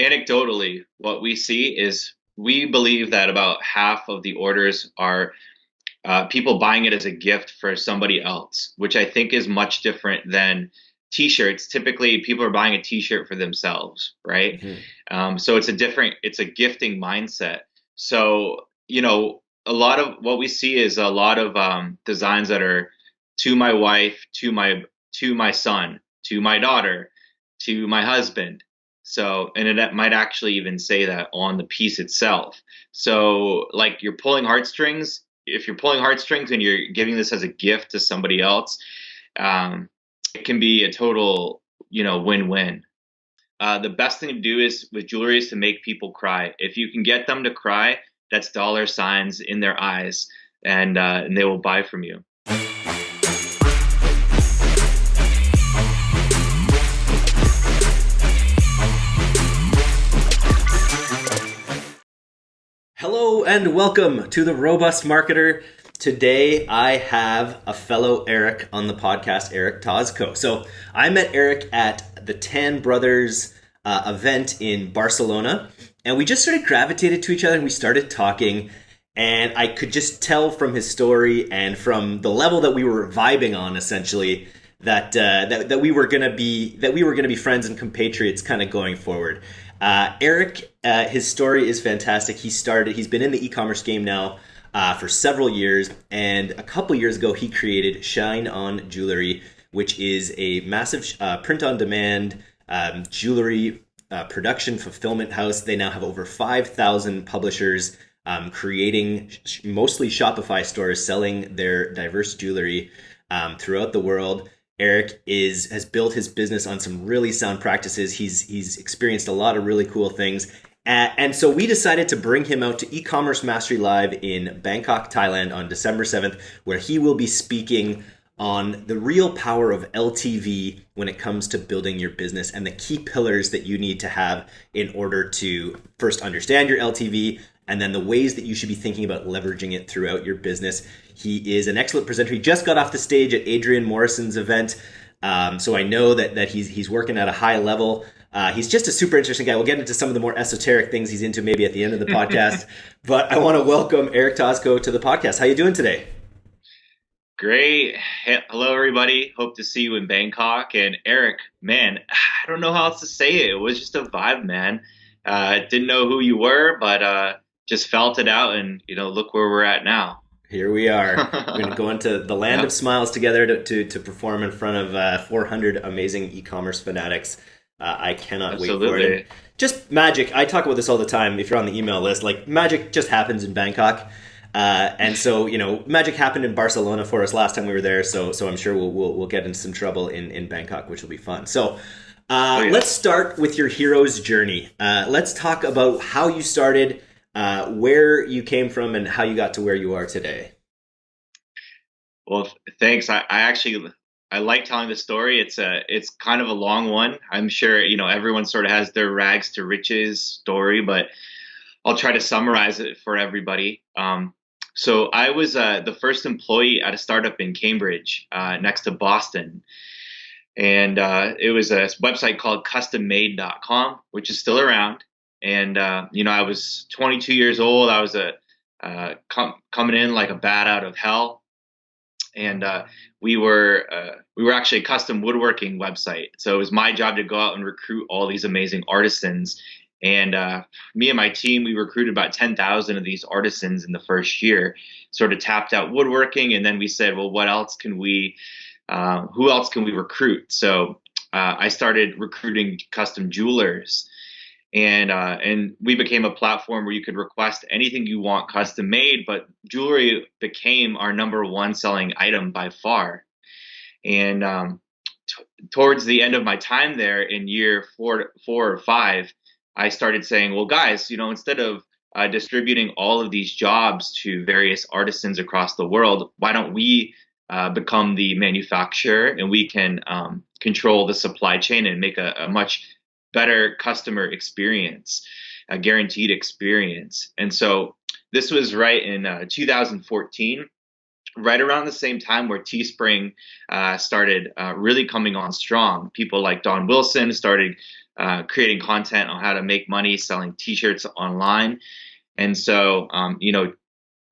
anecdotally, what we see is we believe that about half of the orders are uh, people buying it as a gift for somebody else, which I think is much different than t-shirts. Typically, people are buying a t-shirt for themselves, right? Mm-hmm. Um, so it's a different, it's a gifting mindset. So you know, a lot of what we see is a lot of um, designs that are to my wife, to my to my son, to my daughter, to my husband. So, and it might actually even say that on the piece itself. So, like you're pulling heartstrings. If you're pulling heartstrings and you're giving this as a gift to somebody else, um, it can be a total, you know, win-win. Uh, the best thing to do is with jewelry is to make people cry. If you can get them to cry, that's dollar signs in their eyes, and uh, and they will buy from you. And welcome to the Robust Marketer. Today I have a fellow Eric on the podcast, Eric Tosco. So I met Eric at the Tan Brothers uh, event in Barcelona, and we just sort of gravitated to each other and we started talking. And I could just tell from his story and from the level that we were vibing on, essentially, that uh, that, that we were gonna be that we were gonna be friends and compatriots, kind of going forward. Uh, Eric, uh, his story is fantastic. He started. He's been in the e-commerce game now uh, for several years, and a couple years ago, he created Shine On Jewelry, which is a massive uh, print-on-demand um, jewelry uh, production fulfillment house. They now have over five thousand publishers. Um, creating sh- mostly Shopify stores selling their diverse jewelry um, throughout the world. Eric is has built his business on some really sound practices. He's he's experienced a lot of really cool things. And so we decided to bring him out to e-commerce mastery live in Bangkok, Thailand on December 7th where he will be speaking on the real power of LTV when it comes to building your business and the key pillars that you need to have in order to first understand your LTV and then the ways that you should be thinking about leveraging it throughout your business. He is an excellent presenter. He just got off the stage at Adrian Morrison's event. Um, so I know that, that he's, he's working at a high level. Uh, he's just a super interesting guy. We'll get into some of the more esoteric things he's into maybe at the end of the podcast. but I want to welcome Eric Tosco to the podcast. How are you doing today? Great. Hello, everybody. Hope to see you in Bangkok. And Eric, man, I don't know how else to say it. It was just a vibe, man. Uh, didn't know who you were, but uh, just felt it out. And, you know, look where we're at now. Here we are. We're going to go into the land yep. of smiles together to, to, to, perform in front of uh, 400 amazing e commerce fanatics. Uh, I cannot Absolutely. wait for it. And just magic. I talk about this all the time if you're on the email list. Like, magic just happens in Bangkok. Uh, and so, you know, magic happened in Barcelona for us last time we were there. So, so I'm sure we'll, we'll, we'll get into some trouble in, in Bangkok, which will be fun. So, uh, oh, yeah. let's start with your hero's journey. Uh, let's talk about how you started uh, where you came from and how you got to where you are today. Well, thanks. I, I actually I like telling the story. It's a it's kind of a long one. I'm sure you know everyone sort of has their rags to riches story, but I'll try to summarize it for everybody. Um, so I was uh, the first employee at a startup in Cambridge, uh, next to Boston, and uh, it was a website called CustomMade.com, which is still around and uh, you know I was 22 years old. I was a uh, com- coming in like a bat out of hell, and uh, we were we were actually a custom woodworking website. So it was my job to go out and recruit all these amazing artisans. And uh, me and my team, we recruited about 10,000 of these artisans in the first year. Sort of tapped out woodworking, and then we said, well, what else can we? Uh, who else can we recruit? So I started recruiting custom jewelers and uh, and we became a platform where you could request anything you want custom made. But jewelry became our number one selling item by far. And um, towards the end of my time there, in year four, four or five, I started saying, "Well, guys, you know, instead of uh, distributing all of these jobs to various artisans across the world, why don't we uh, become the manufacturer and we can um, control the supply chain and make a, a much better customer experience, a guaranteed experience. And so this was right in uh, 2014 right around the same time where Teespring uh, started uh, really coming on strong. People like Don Wilson started uh, creating content on how to make money selling T-shirts online, and so um, you know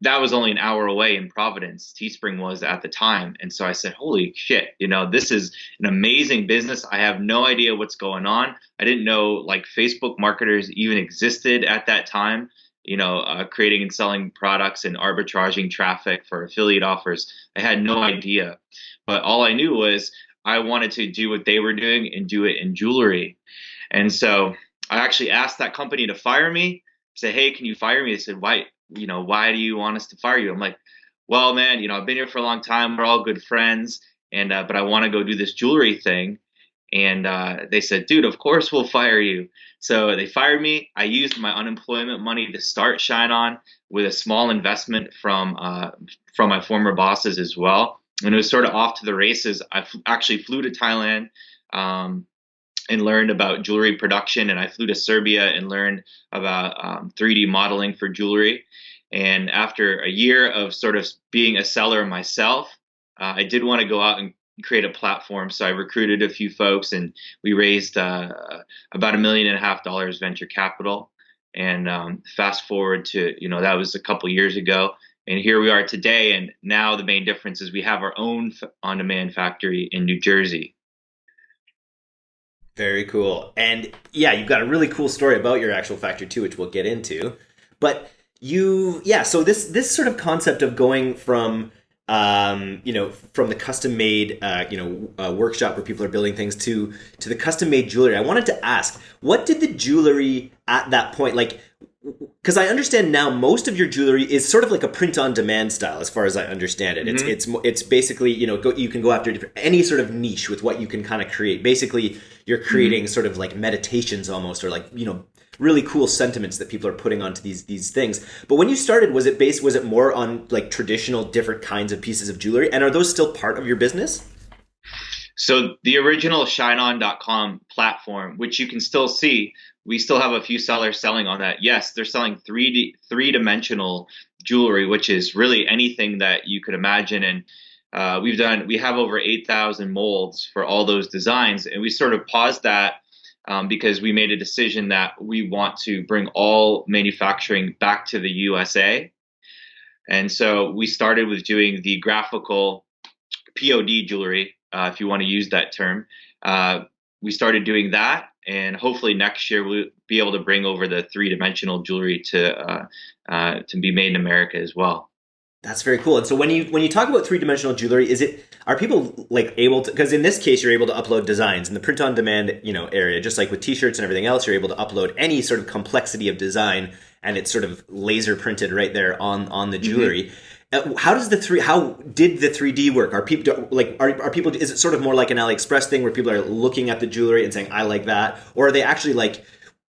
that was only an hour away in Providence. Teespring was at the time. And so I said, holy shit, you know, this is an amazing business. I have no idea what's going on. I didn't know like Facebook marketers even existed at that time, you know, uh, creating and selling products and arbitraging traffic for affiliate offers. I had no idea. But all I knew was I wanted to do what they were doing and do it in jewelry. And so I actually asked that company to fire me. Say, hey, can you fire me? They said, why? you know, why do you want us to fire you? I'm like, well, man, you know, I've been here for a long time. We're all good friends, and uh, but I want to go do this jewelry thing. And uh, they said, dude, of course we'll fire you. So they fired me. I used my unemployment money to start Shine On with a small investment from uh, from my former bosses as well. And it was sort of off to the races. I actually flew to Thailand. Um, and learned about jewelry production. And I flew to Serbia and learned about um, 3D modeling for jewelry. And after a year of sort of being a seller myself, uh, I did want to go out and create a platform. So I recruited a few folks and we raised uh, about a million and a half dollars venture capital. And um, fast forward to, you know, that was a couple years ago. And here we are today. And now the main difference is we have our own on demand factory in New Jersey. Very cool. And yeah, you've got a really cool story about your actual factory too, which we'll get into. But you, yeah, so this this sort of concept of going from um, you know, from the custom made, uh, you know, uh, workshop where people are building things to to the custom made jewelry. I wanted to ask, what did the jewelry at that point like? Because I understand now most of your jewelry is sort of like a print on demand style, as far as I understand it. Mm-hmm. It's it's it's basically you know go, you can go after any sort of niche with what you can kind of create. Basically, you're creating mm-hmm. sort of like meditations almost, or like you know really cool sentiments that people are putting onto these these things. But when you started, was it based was it more on like traditional different kinds of pieces of jewelry, and are those still part of your business? So the original shineon.com platform, which you can still see, we still have a few sellers selling on that. Yes, they're selling 3D three dimensional jewelry, which is really anything that you could imagine. And uh, we've done we have over 8,000 molds for all those designs, and we sort of paused that um, because we made a decision that we want to bring all manufacturing back to the USA. And so we started with doing the graphical POD jewelry, uh, if you want to use that term. Uh, we started doing that and hopefully next year we'll be able to bring over the three dimensional jewelry to uh, uh, to be made in America as well. That's very cool. And so when you when you talk about three dimensional jewelry, is it are people like able to because in this case you're able to upload designs in the print on demand you know area just like with t-shirts and everything else you're able to upload any sort of complexity of design and it's sort of laser printed right there on on the mm-hmm. jewelry. Mm-hmm. Uh, how does the three? How did the three D work? Are people like are, are people? Is it sort of more like an AliExpress thing where people are looking at the jewelry and saying I like that, or are they actually like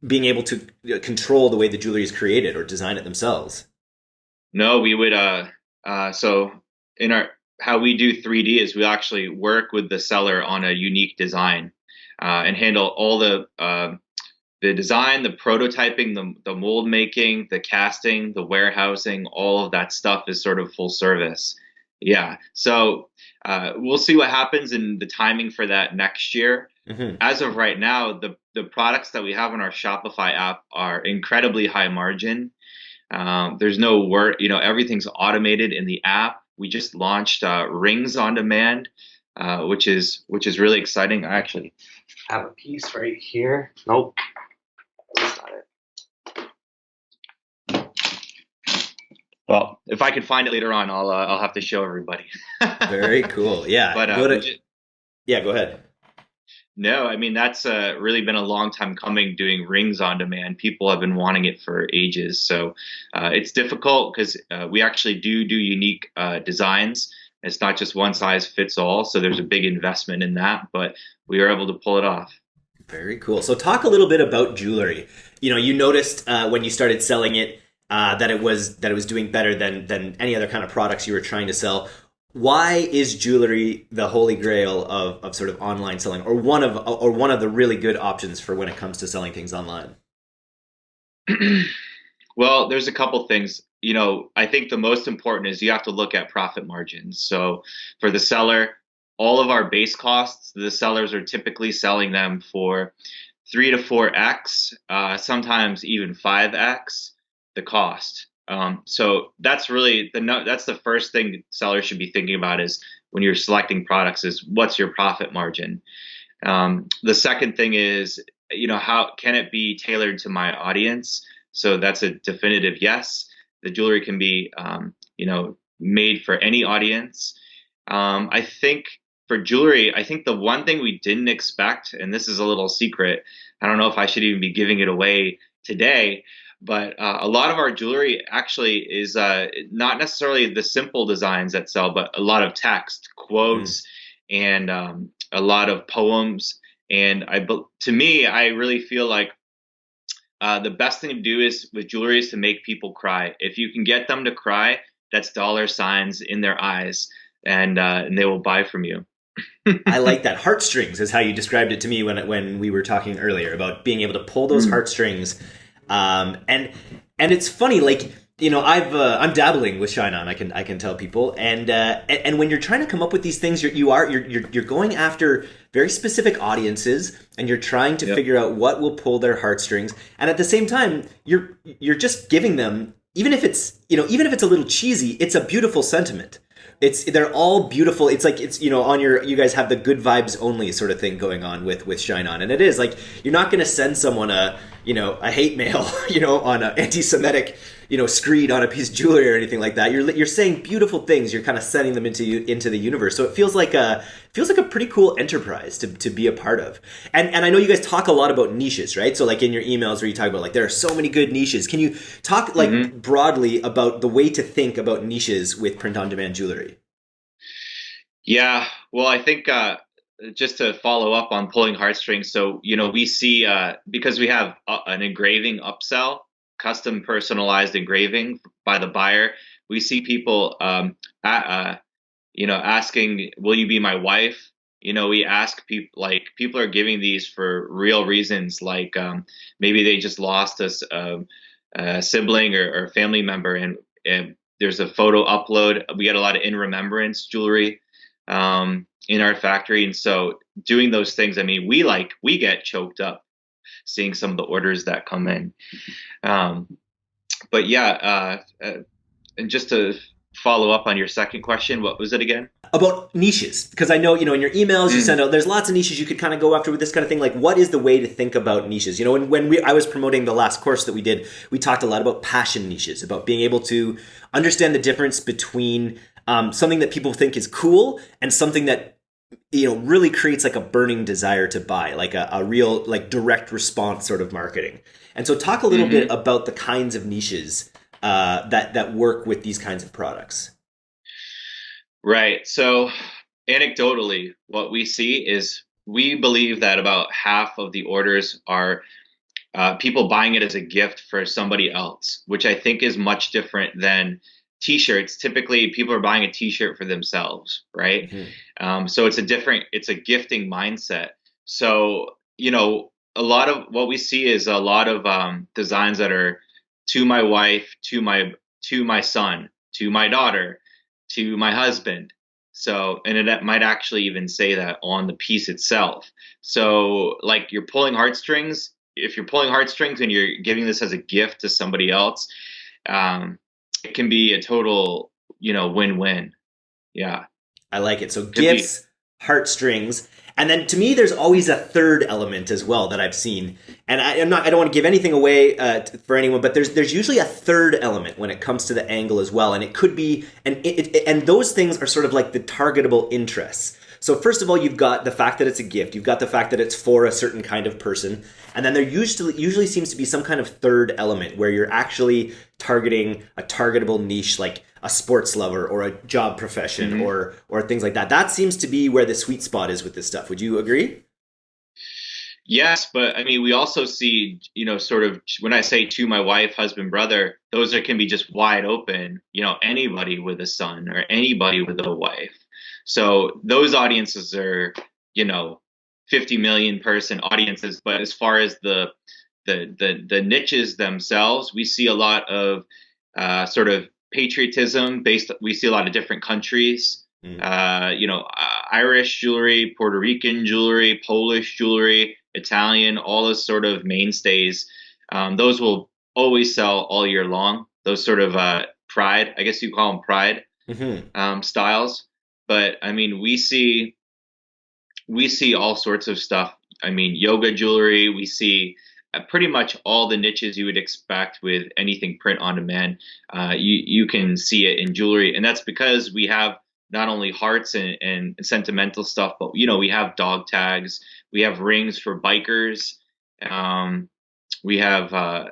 being able to control the way the jewelry is created or design it themselves? No, we would. Uh, uh, so in our how we do 3D is we actually work with the seller on a unique design uh, and handle all the uh, the design, the prototyping, the, the mold making, the casting, the warehousing, all of that stuff is sort of full service. Yeah. So uh, we'll see what happens in the timing for that next year. Mm-hmm. As of right now, the, the products that we have on our Shopify app are incredibly high margin. Um, there's no work, you know, everything's automated in the app. We just launched uh, Rings on Demand, uh, which is which is really exciting. I actually have a piece right here. Nope, Well, if I can find it later on, I'll uh, I'll have to show everybody. Very cool. Yeah. But uh, go to, just, yeah, go ahead. No, I mean that's uh, really been a long time coming. Doing rings on demand, people have been wanting it for ages. So uh, it's difficult because uh, we actually do do unique uh, designs. It's not just one size fits all. So there's a big investment in that, but we are able to pull it off. Very cool. So talk a little bit about jewelry. You know, you noticed when you started selling it uh, that it was that it was doing better than than any other kind of products you were trying to sell. Why is jewelry the holy grail of, of sort of online selling, or one of or one of the really good options for when it comes to selling things online? well, there's a couple things. You know, I think the most important is you have to look at profit margins. So for the seller, all of our base costs, the sellers are typically selling them for three to four x, uh, sometimes even five x the cost. Um, so that's really the no, that's the first thing sellers should be thinking about is when you're selecting products is what's your profit margin. Um, the second thing is you know how can it be tailored to my audience? So that's a definitive yes. The jewelry can be um, you know made for any audience. Um, I think for jewelry, I think the one thing we didn't expect, and this is a little secret, I don't know if I should even be giving it away today, but uh, a lot of our jewelry actually is uh, not necessarily the simple designs that sell, but a lot of text, quotes, mm. and um, a lot of poems. And I, to me, I really feel like uh, the best thing to do is with jewelry is to make people cry. If you can get them to cry, that's dollar signs in their eyes, and uh, and they will buy from you. I like that. Heartstrings is how you described it to me when when we were talking earlier about being able to pull those mm. heartstrings. Um, and and it's funny, like you know, I've uh, I'm dabbling with Shine On. I can I can tell people, and uh, and, when you're trying to come up with these things, you're, you are you're, you're you're going after very specific audiences, and you're trying to yep. figure out what will pull their heartstrings, and at the same time, you're you're just giving them even if it's you know even if it's a little cheesy, it's a beautiful sentiment it's they're all beautiful. It's like it's you know on your you guys have the good vibes only sort of thing going on with with Shine On, and it is like you're not going to send someone a you know a hate mail you know on an anti-Semitic you know screed on a piece of jewelry or anything like that. You're you're saying beautiful things. You're kind of sending them into you, into the universe. So it feels like a feels like a pretty cool enterprise to, to be a part of. And and I know you guys talk a lot about niches, right? So like in your emails where you talk about like there are so many good niches. Can you talk like mm-hmm. broadly about the way to think about niches with print on demand jewelry? Yeah, well, I think uh, just to follow up on pulling heartstrings. So you know we see uh, because we have uh, an engraving upsell custom personalized engraving by the buyer. We see people, um, uh, you know, asking, "Will you be my wife?" You know, we ask people like people are giving these for real reasons, like um, maybe they just lost a, um, a sibling or, or, family member, and, and, there's a photo upload. We get a lot of in remembrance jewelry um, in our factory, and so doing those things. I mean, we like we get choked up seeing some of the orders that come in. Um, but yeah, uh, uh, and just to follow up on your second question, what was it again? About niches, because I know you know in your emails you mm. send out. There's lots of niches you could kind of go after with this kind of thing. Like, what is the way to think about niches? You know, when, when we I was promoting the last course that we did, we talked a lot about passion niches, about being able to understand the difference between um, something that people think is cool and something that you know really creates like a burning desire to buy like a, a real like direct response sort of marketing. And so talk a little mm-hmm. bit about the kinds of niches uh, that that work with these kinds of products. Right. So anecdotally what we see is we believe that about half of the orders are uh, people buying it as a gift for somebody else which i think is much different than t-shirts typically people are buying a t-shirt for themselves right? Mm-hmm. um, so it's a different it's a gifting mindset. So you know a lot of what we see is a lot of um, designs that are to my wife to my to my son to my daughter to my husband. So and it might actually even say that on the piece itself. So like you're pulling heartstrings if you're pulling heartstrings and you're giving this as a gift to somebody else um, it can be a total, you know, win-win. Yeah. I like it. So gifts, be- heartstrings, and then to me, there's always a third element as well that I've seen. And I, am not, I don't want to give anything away uh, for anyone, but there's there's usually a third element when it comes to the angle as well. And it could be, and it, it, and those things are sort of like the targetable interests. So first of all, you've got the fact that it's a gift. You've got the fact that it's for a certain kind of person, and then there usually usually seems to be some kind of third element where you're actually targeting a targetable niche like a sports lover or a job profession mm-hmm. or or things like that. That seems to be where the sweet spot is with this stuff. Would you agree? Yes, but I mean, we also see, you know, sort of when I say to my wife, husband, brother, those are, can be just wide open. You know, anybody with a son or anybody with a wife. So those audiences are, you know, 50 million person audiences. But as far as the the the, the niches themselves, we see a lot of uh, sort of patriotism based. We see a lot of different countries. Mm. Uh, you know, uh, Irish jewelry, Puerto Rican jewelry, Polish jewelry. Italian, all those sort of mainstays, um, those will always sell all year long. Those sort of uh, pride, I guess you call them pride mm-hmm. um, styles. But I mean, we see we see all sorts of stuff. I mean, yoga jewelry. We see uh, pretty much all the niches you would expect with anything print on demand. Uh, you you can see it in jewelry, and that's because we have not only hearts and, and sentimental stuff, but you know we have dog tags, we have rings for bikers. Um, we have uh,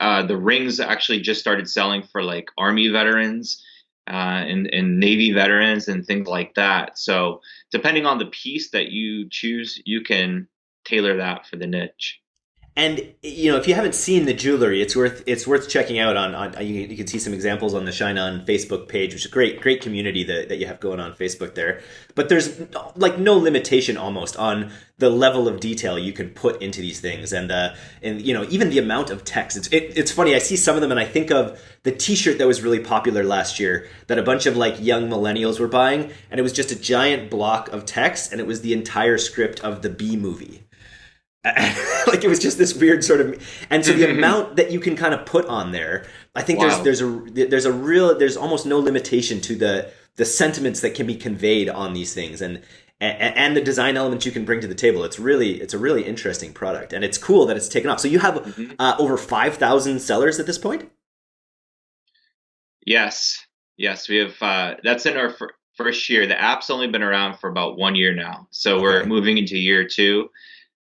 uh, the rings actually just started selling for like army veterans uh, and, and navy veterans and things like that. So depending on the piece that you choose, you can tailor that for the niche. And you know, if you haven't seen the jewelry, it's worth it's worth checking out. On, on you, you can see some examples on the Shine On Facebook page, which is a great great community that, that you have going on Facebook there. But there's like no limitation almost on the level of detail you can put into these things, and uh, and you know even the amount of text. It's it, it's funny. I see some of them, and I think of the T-shirt that was really popular last year that a bunch of like young millennials were buying, and it was just a giant block of text, and it was the entire script of the b movie like it was just this weird sort of and so the amount that you can kind of put on there i think wow. there's there's a there's a real there's almost no limitation to the the sentiments that can be conveyed on these things and and, and the design elements you can bring to the table. It's really it's a really interesting product and it's cool that it's taken off. So you have mm-hmm. uh, over 5000 sellers at this point? Yes. Yes we have uh, that's in our fir- first year. The app's only been around for about one year now. So okay. we're moving into year two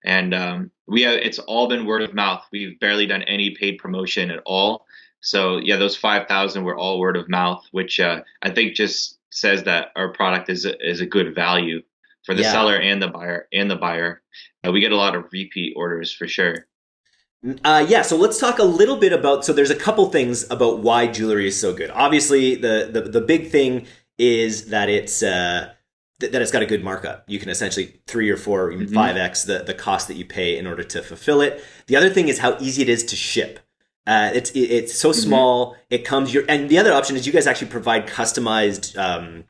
and um, we have it's all been word of mouth. We've barely done any paid promotion at all. So yeah, those five thousand were all word of mouth, which uh, I think just says that our product is a, is a good value for the yeah. seller and the buyer and the buyer. Uh, we get a lot of repeat orders for sure. Uh, yeah, so let's talk a little bit about. So there's a couple things about why jewelry is so good. Obviously, the the, the big thing is that it's uh, th- that it's got a good markup. You can essentially three or four, even mm-hmm. 5 x the, the cost that you pay in order to fulfill it. The other thing is how easy it is to ship. Uh, it's it, it's so mm-hmm. small. It comes your and the other option is you guys actually provide customized um,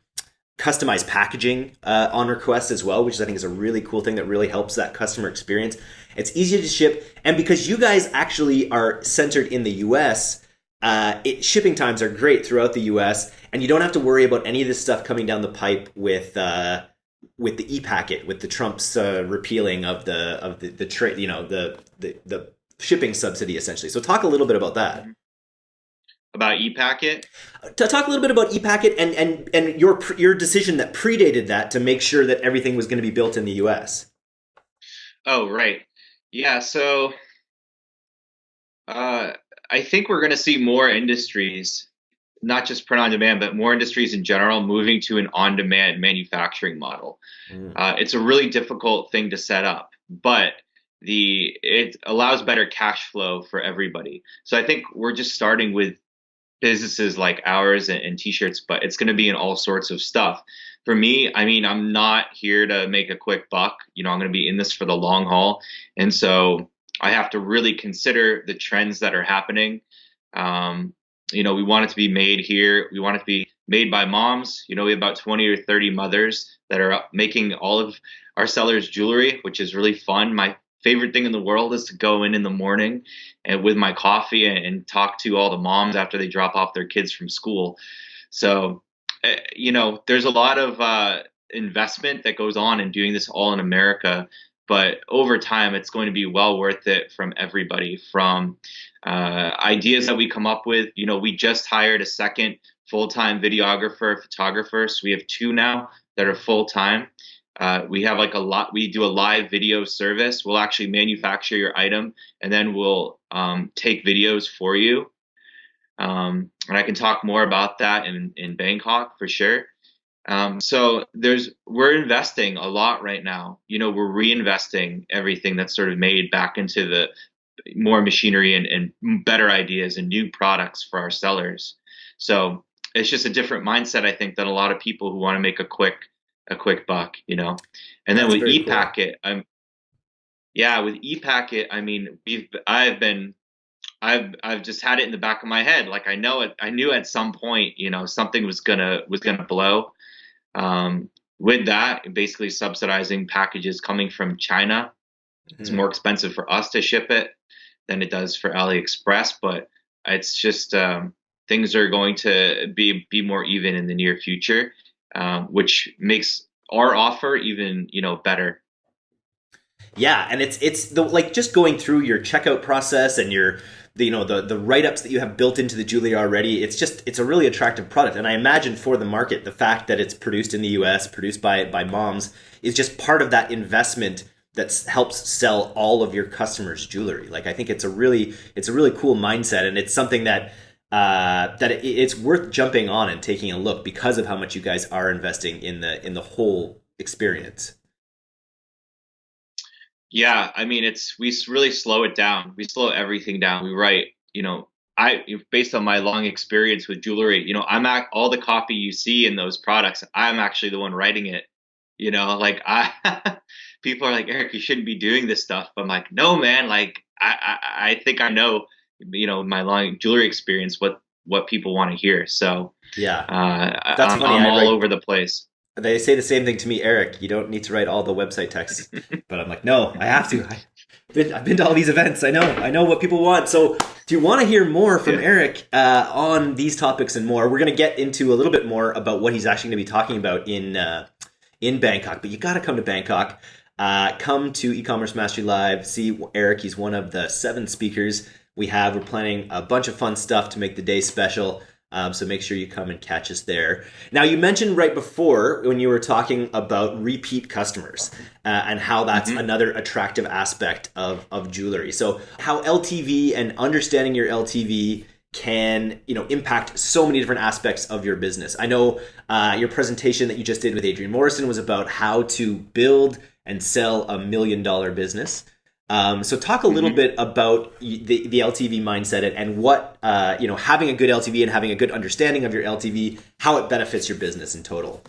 customized packaging uh, on request as well, which I think is a really cool thing that really helps that customer experience. It's easy to ship, and because you guys actually are centered in the U.S., uh, it, shipping times are great throughout the U.S and you don't have to worry about any of this stuff coming down the pipe with uh, with the e-packet, with the Trump's uh, repealing of the of the, the trade, you know, the, the the shipping subsidy essentially. So talk a little bit about that. About e-packet. To talk a little bit about e-packet and and and your your decision that predated that to make sure that everything was going to be built in the U.S. Oh right, yeah. So uh, I think we're going to see more industries not just print on demand, but more industries in general moving to an on demand manufacturing model. Mm. Uh, it's a really difficult thing to set up, but the it allows better cash flow for everybody. So I think we're just starting with businesses like ours and, and t-shirts, but it's going to be in all sorts of stuff. For me, I mean, I'm not here to make a quick buck. You know, I'm going to be in this for the long haul, and so I have to really consider the trends that are happening. Um, you know, we want it to be made here. We want it to be made by moms. You know, we have about 20 or 30 mothers that are making all of our sellers jewelry, which is really fun. My favorite thing in the world is to go in in the morning and with my coffee and, talk to all the moms after they drop off their kids from school. So, uh, you know, there's a lot of uh, investment that goes on in doing this all in America but over time it's going to be well worth it from everybody from uh, ideas that we come up with. You know we just hired a second full-time videographer photographer so we have two now that are full-time. Uh, we have like a lot we do a live video service. We'll actually manufacture your item and then we'll um, take videos for you. Um, and i can talk more about that in, in bangkok for sure um, so there's we're investing a lot right now. You know, we're reinvesting everything that's sort of made back into the more machinery and, and better ideas and new products for our sellers. So it's just a different mindset, I think, than a lot of people who want to make a quick a quick buck, you know. And then that's with ePacket, cool. I'm yeah, with ePacket, I mean, we've I've been I've I've just had it in the back of my head. Like I know it I knew at some point, you know, something was gonna was gonna blow. Um, with that, basically subsidizing packages coming from China It's more expensive for us to ship it than it does for AliExpress, but it's just um, things are going to be be more even in the near future, um, which makes our offer even you know better. Yeah, and it's it's the like just going through your checkout process and your the, you know the the write ups that you have built into the jewelry already. It's just it's a really attractive product, and I imagine for the market, the fact that it's produced in the U.S., produced by by moms, is just part of that investment that helps sell all of your customers jewelry. Like I think it's a really it's a really cool mindset, and it's something that uh, that it, it's worth jumping on and taking a look because of how much you guys are investing in the in the whole experience. Yeah, I mean it's we really slow it down. We slow everything down. We write, you know, I based on my long experience with jewelry, you know, I'm at all the copy you see in those products. I'm actually the one writing it. You know, like I people are like Eric, you shouldn't be doing this stuff. But I'm like, no, man. Like I I, I think I know you know my long jewelry experience what what people want to hear. So yeah, uh, that's I'm, funny. I'm all write, over the place. They say the same thing to me, Eric. You don't need to write all the website text, but I'm like, no, I have to. I, been, I've been to all these events. I know. I know what people want. So, do you want to hear more from yeah. Eric uh, on these topics and more? We're going to get into a little bit more about what he's actually going to be talking about in uh, in Bangkok. But you got to come to Bangkok. Uh, come to e-commerce mastery live. See Eric. He's one of the seven speakers we have. We're planning a bunch of fun stuff to make the day special. Um, so make sure you come and catch us there. Now, you mentioned right before when you were talking about repeat customers uh, and how that's mm-hmm. another attractive aspect of, of jewelry. So, how LTV and understanding your LTV can you know impact so many different aspects of your business. I know uh, your presentation that you just did with Adrian Morrison was about how to build and sell a million dollar business. Um, so talk a little mm-hmm. bit about the, the LTV mindset and what uh, you know having a good LTV and having a good understanding of your LTV, how it benefits your business in total.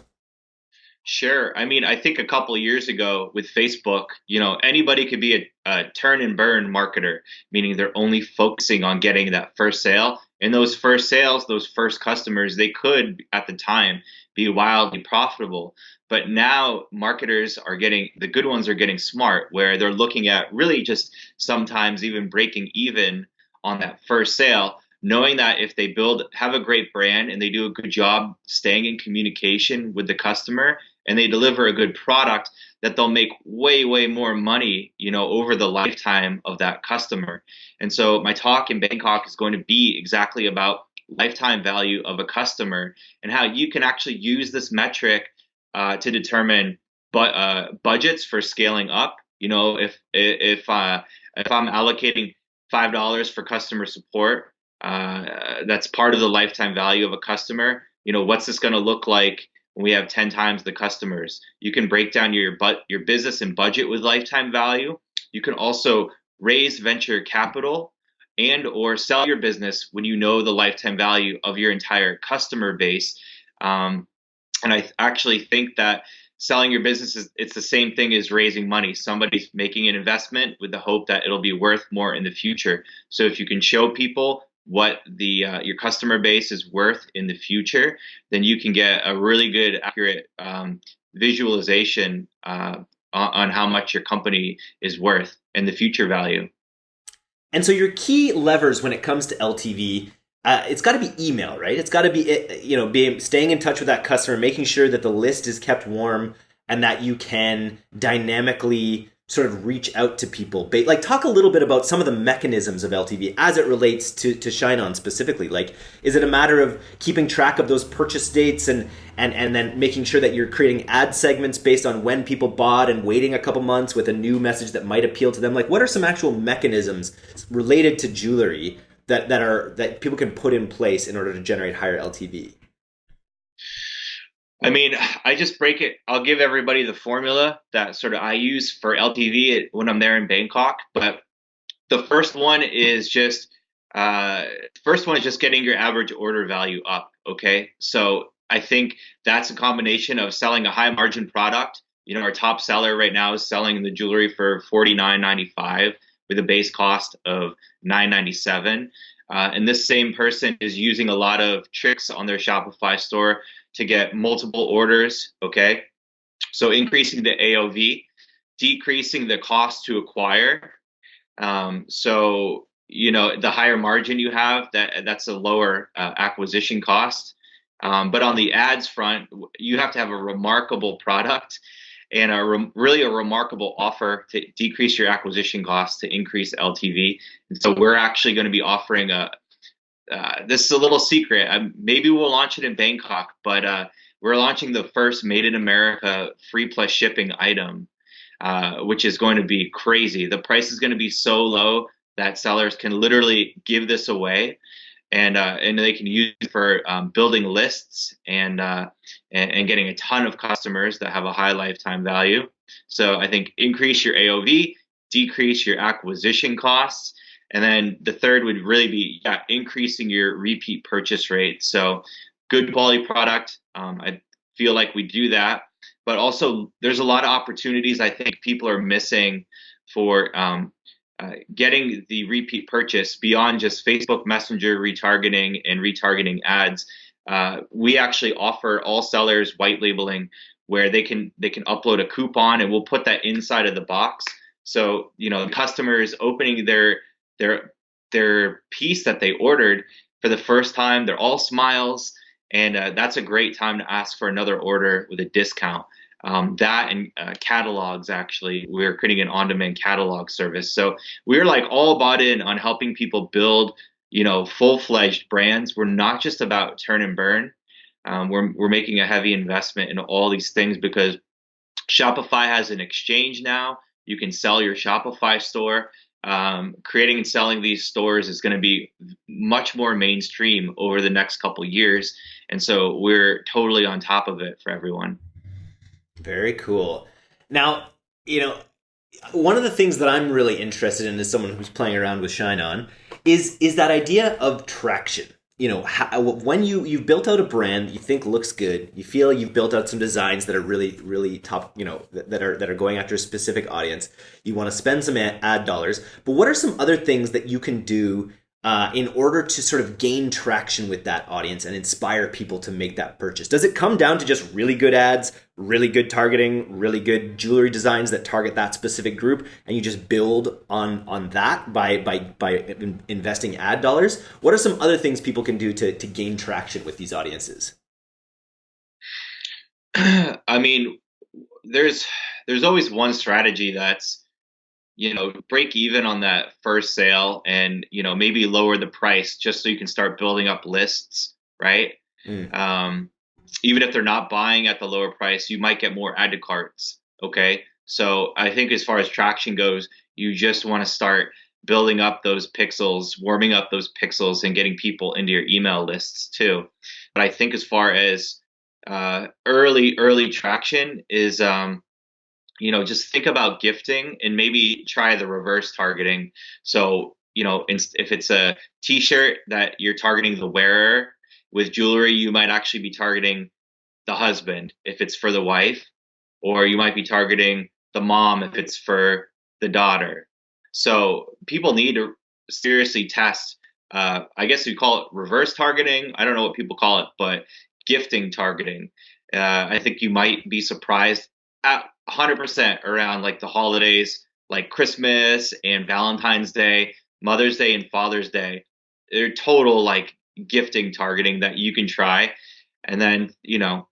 Sure. I mean, I think a couple of years ago with Facebook, you know, anybody could be a, a, turn and burn marketer, meaning they're only focusing on getting that first sale. And those first sales, those first customers, they could at the time be wildly profitable. But now marketers are getting the good ones are getting smart where they're looking at really just sometimes even breaking even on that first sale, knowing that if they build have a great brand and they do a good job staying in communication with the customer and they deliver a good product that they'll make way way more money you know over the lifetime of that customer and so my talk in bangkok is going to be exactly about lifetime value of a customer and how you can actually use this metric uh, to determine uh, budgets for scaling up. You know, if if uh, if I'm allocating five dollars for customer support, uh, that's part of the lifetime value of a customer. You know, what's this going to look like when we have ten times the customers? You can break down your but your business and budget with lifetime value. You can also raise venture capital and or sell your business when you know the lifetime value of your entire customer base. Um, and I actually think that selling your business is it's the same thing as raising money. Somebody's making an investment with the hope that it'll be worth more in the future. So if you can show people what the uh, your customer base is worth in the future, then you can get a really good, accurate um, visualization uh, on, on how much your company is worth and the future value. And so your key levers when it comes to LTV uh, it's got to be email, right? It's got to be eh, you know being staying in touch with that customer, making sure that the list is kept warm, and that you can dynamically sort of reach out to people. Like talk a little bit about some of the mechanisms of LTV as it relates to to Shine On specifically. Like is it a matter of keeping track of those purchase dates and and and then making sure that you're creating ad segments based on when people bought and waiting a couple months with a new message that might appeal to them? Like what are some actual mechanisms related to jewelry that that are that people can put in place in order to generate higher LTV? I mean, I just break it. I'll give everybody the formula that sort of I use for LTV when I'm there in Bangkok. But the first one is just uh, first one is just getting your average order value up. Okay, so I think that's a combination of selling a high margin product. You know, our top seller right now is selling the jewelry for forty nine ninety five with a base cost of 997 uh, and this same person is using a lot of tricks on their Shopify store to get multiple orders. Okay. So increasing the AOV. decreasing the cost to acquire. Um, so you know the higher margin you have, that that's a lower uh, acquisition cost. Um, but on the ads front, you have to have a remarkable product and a re- really a remarkable offer to decrease your acquisition costs to increase LTV. And so we're actually going to be offering a. Uh, this is a little secret. Um, maybe we'll launch it in Bangkok, but uh, we're launching the first made in America free plus shipping item, uh, which is going to be crazy. The price is going to be so low that sellers can literally give this away and uh, and they can use it for um, building lists and, uh, and, and getting a ton of customers that have a high lifetime value. So I think increase your AOV, decrease your acquisition costs, and then the third would really be yeah increasing your repeat purchase rate. So good quality product. Um, I feel like we do that, but also there's a lot of opportunities I think people are missing for um, uh, getting the repeat purchase beyond just Facebook Messenger retargeting and retargeting ads. Uh, we actually offer all sellers white labeling where they can they can upload a coupon and we'll put that inside of the box. So you know, the customers opening their their their piece that they ordered for the first time, they're all smiles, and uh, that's a great time to ask for another order with a discount. Um, that and uh, catalogs actually. We're creating an on-demand catalog service. So we're like all bought in on helping people build you know full-fledged brands. We're not just about turn and burn. Um, we're, we're making a heavy investment in all these things because shopify has an exchange now. You can sell your shopify store um, creating and selling these stores is going to be much more mainstream over the next couple years and so we're totally on top of it for everyone very cool. Now, you know, one of the things that I'm really interested in as someone who's playing around with Shine On is is that idea of traction. You know, how, uh, when you you've built out a brand you think looks good, you feel you've built out some designs that are really really top, you know, that, that are that are going after a specific audience. You want to spend some ad dollars, but what are some other things that you can do uh, in order to sort of gain traction with that audience and inspire people to make that purchase? Does it come down to just really good ads, really good targeting, really good jewelry designs that target that specific group, and you just build on on that by by by investing ad dollars? What are some other things people can do to to gain traction with these audiences? I mean, there's there's always one strategy that's you know break even on that first sale and you know maybe lower the price just so you can start building up lists right? Mm. um, even if they're not buying at the lower price you might get more add to carts okay? So i think as far as traction goes you just want to start building up those pixels warming up those pixels and getting people into your email lists too. But i think as far as uh, early early traction is um, you know, just think about gifting and maybe try the reverse targeting. So, you know, if it's a t-shirt that you're targeting the wearer with jewelry, you might actually be targeting the husband if it's for the wife, or you might be targeting the mom if it's for the daughter. So people need to seriously test. Uh, I guess you call it reverse targeting. I don't know what people call it, but gifting targeting. Uh, I think you might be surprised at 100% around like the holidays like Christmas and Valentine's Day, Mother's Day and Father's Day. They're total like gifting targeting that you can try. And then, you know,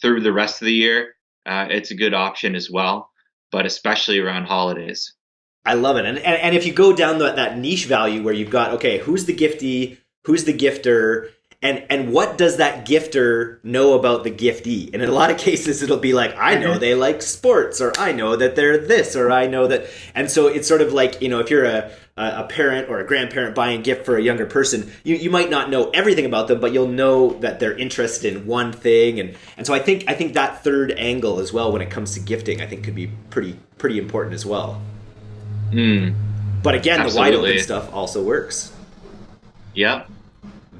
through the rest of the year, uh, it's a good option as well, but especially around holidays. I love it. And, and, and if you go down the, that niche value where you've got, okay, who's the giftee, who's the gifter, and and what does that gifter know about the giftee and in a lot of cases it'll be like i know mm-hmm. they like sports or i know that they're this or i know that and so it's sort of like you know if you're a a parent or a grandparent buying a gift for a younger person you, you might not know everything about them but you'll know that they're interested in one thing and and so i think i think that third angle as well when it comes to gifting i think could be pretty pretty important as well mm. but again Absolutely. the wide open stuff also works yeah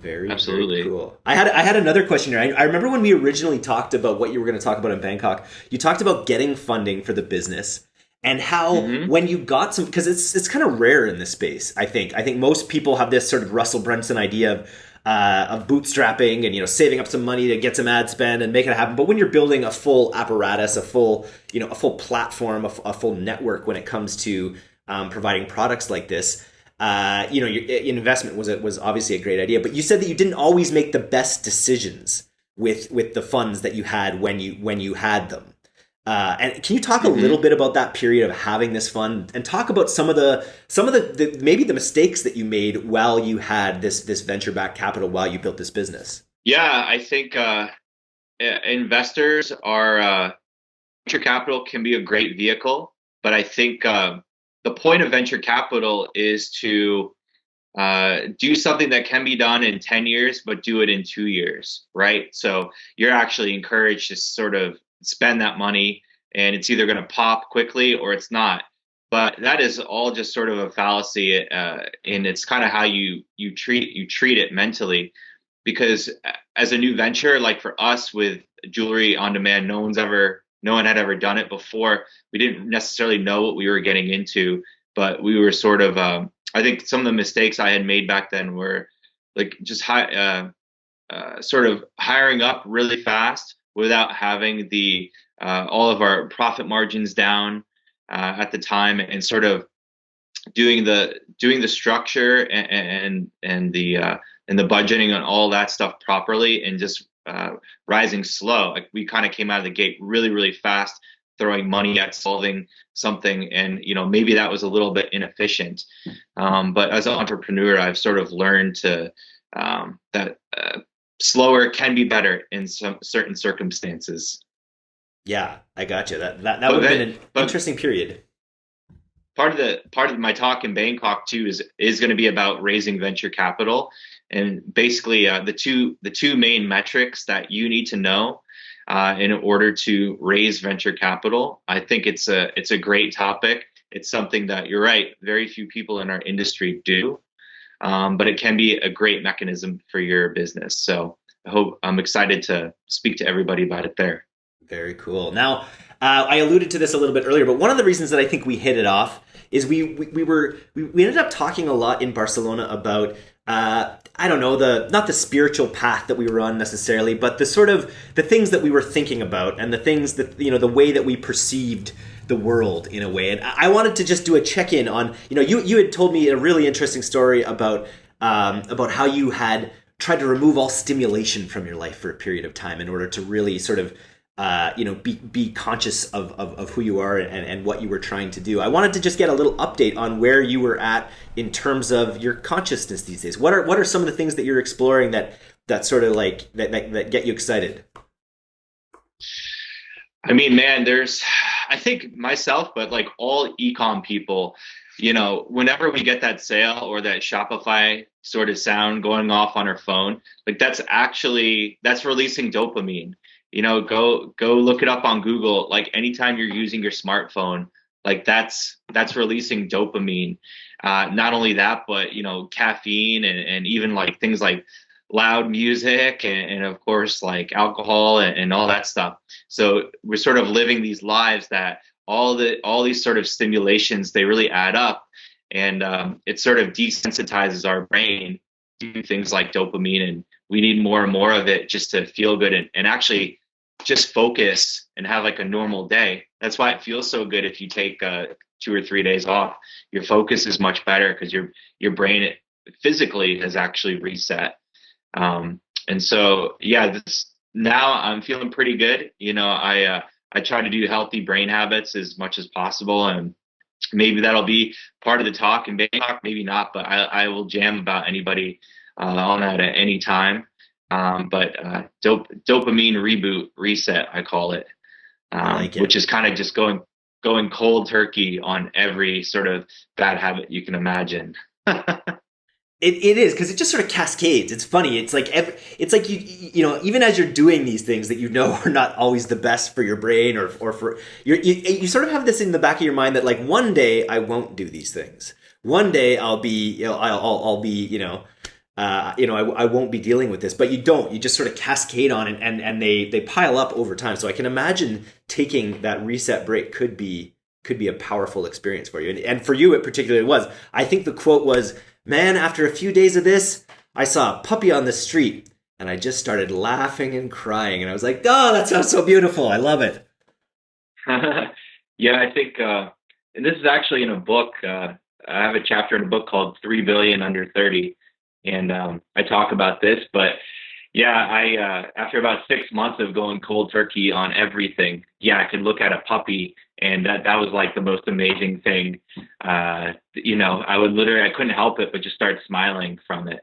very absolutely very cool. I had I had another question here. I, I remember when we originally talked about what you were going to talk about in Bangkok. You talked about getting funding for the business and how mm-hmm. when you got some because it's it's kind of rare in this space. I think I think most people have this sort of Russell Brunson idea of uh, of bootstrapping and you know saving up some money to get some ad spend and make it happen. But when you're building a full apparatus, a full you know a full platform, a, a full network when it comes to um, providing products like this, uh, you know, your investment was a, was obviously a great idea. But you said that you didn't always make the best decisions with with the funds that you had when you when you had them. Uh, and can you talk a mm-hmm. little bit about that period of having this fund and talk about some of the some of the, the venture the mistakes that you made while you had this this venture back capital while you built this business? Yeah, I think uh, investors are uh, venture capital can be a great vehicle, but I think uh, the point of venture capital is to uh, do something that can be done in 10 years, but do it in two years, right? So you're actually encouraged to sort of spend that money and it's either going to pop quickly or it's not but that is all just sort of a fallacy uh, and it's kind of how you you treat you treat it mentally because as a new venture like for us with jewelry on demand no one's ever no one had ever done it before. We didn't necessarily know what we were getting into but we were sort of um, i think some of the mistakes i had made back then were like just high, uh, uh, sort of hiring up really fast without having the uh, all of our profit margins down uh, at the time and sort of doing the doing the structure and and, and the uh, and the budgeting and all that stuff properly and just uh, rising slow. Like we kind of came out of the gate really really fast, throwing money at solving something, and you know maybe that was a little bit inefficient. Um, but as an entrepreneur, I've sort of learned to um, that uh, slower can be better in some certain circumstances. Yeah, I got you. That that, that would have been an interesting period. Part of the part of my talk in Bangkok too is is going to be about raising venture capital, and basically uh, the two the two main metrics that you need to know uh, in order to raise venture capital. I think it's a it's a great topic. It's something that you're right. Very few people in our industry do um, but it can be a great mechanism for your business. So I hope I'm excited to speak to everybody about it there. Very cool. Now, uh, I alluded to this a little bit earlier, but one of the reasons that I think we hit it off is we we, we were we, we ended up talking a lot in Barcelona about uh, I don't know the not the spiritual path that we were on necessarily, but the sort of the things that we were thinking about and the things that you know the way that we perceived the world in a way. And I wanted to just do a check in on, you know, you you had told me a really interesting story about um, about how you had tried to remove all stimulation from your life for a period of time in order to really sort of uh, you know be be conscious of, of, of who you are and, and what you were trying to do. I wanted to just get a little update on where you were at in terms of your consciousness these days. What are what are some of the things that you're exploring that that sort of like that, that, that get you excited? I mean, man, there's I think myself, but like all ecom people, you know, whenever we get that sale or that Shopify sort of sound going off on our phone, like that's actually that's releasing dopamine. You know, go go look it up on Google. Like anytime you're using your smartphone, like that's that's releasing dopamine. Uh, not only that, but you know, caffeine and, and even like things like loud music and, and of course like alcohol and, and, all that stuff so we're sort of living these lives that all the all these sort of stimulations they really add up and um, it sort of desensitizes our brain to things like dopamine and we need more and more of it just to feel good and, and actually just focus and have like a normal day. That's why it feels so good if you take uh, two or three days off. Your focus is much better because your your brain physically has actually reset. Um, and so, yeah, this, now I'm feeling pretty good. You know, I uh, I try to do healthy brain habits as much as possible, and maybe that'll be part of the talk in Bangkok, maybe not, but I, I will jam about anybody uh, on that at any time. Um, but uh, dop- dopamine reboot reset, I call it, um, like it. which is kind of just going going cold turkey on every sort of bad habit you can imagine. It, it is because it just sort of cascades. It's funny. It's like every, it's like you you know even as you're doing these things that you know are not always the best for your brain or or for you you sort of have this in the back of your mind that like one day I won't do these things. One day I'll be you know I'll I'll, I'll be you know uh, you know I, I won't be dealing with this. But you don't. You just sort of cascade on and and and they they pile up over time. So I can imagine taking that reset break could be could be a powerful experience for you. And, and for you, it particularly was. I think the quote was man, after a few days of this, I saw a puppy on the street and I just started laughing and crying. And I was like, oh, that sounds so beautiful. I love it. yeah, I think, uh, and this is actually in a book. Uh, I have a chapter in a book called Three Billion Under Thirty, and um, I talk about this. But yeah, I uh, after about six months of going cold turkey on everything, yeah, I could look at a puppy, and that that was like the most amazing thing. Uh, you know, I would literally I couldn't help it but just start smiling from it.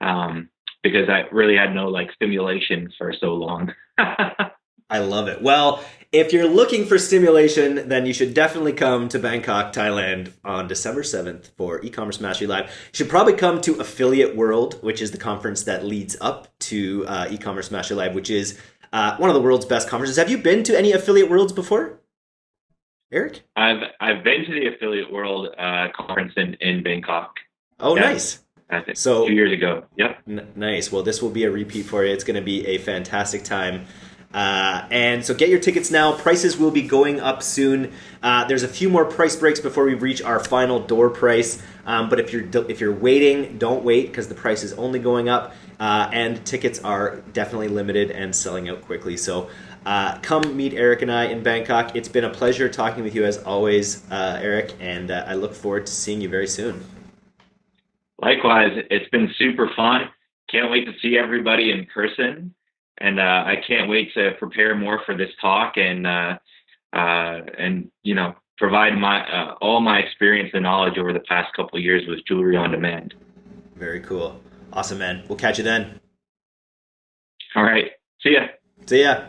Um, because I really had no like stimulation for so long. I love it. Well, if you're looking for stimulation, then you should definitely come to Bangkok, Thailand on December 7th for e-commerce mastery live. You should probably come to Affiliate World, which is the conference that leads up to uh, e-commerce mastery live, which is uh, one of the world's best conferences. Have you been to any affiliate worlds before? Eric? I've I've been to the affiliate world uh, conference in, in Bangkok. Oh, yeah. nice. I think so two years ago. Yep. N- nice. Well, this will be a repeat for you. It's going to be a fantastic time. Uh, and so get your tickets now. Prices will be going up soon. Uh, there's a few more price breaks before we reach our final door price. Um, but if you're if you're waiting, don't wait because the price is only going up, uh, and tickets are definitely limited and selling out quickly. So uh, come meet Eric and I in Bangkok. It's been a pleasure talking with you as always, uh, Eric, and uh, I look forward to seeing you very soon. Likewise, it's been super fun. Can't wait to see everybody in person, and uh, I can't wait to prepare more for this talk and uh, uh, and you know provide my uh, all my experience and knowledge over the past couple of years with jewelry on demand. Very cool, awesome, man. We'll catch you then. All right, see ya. See ya.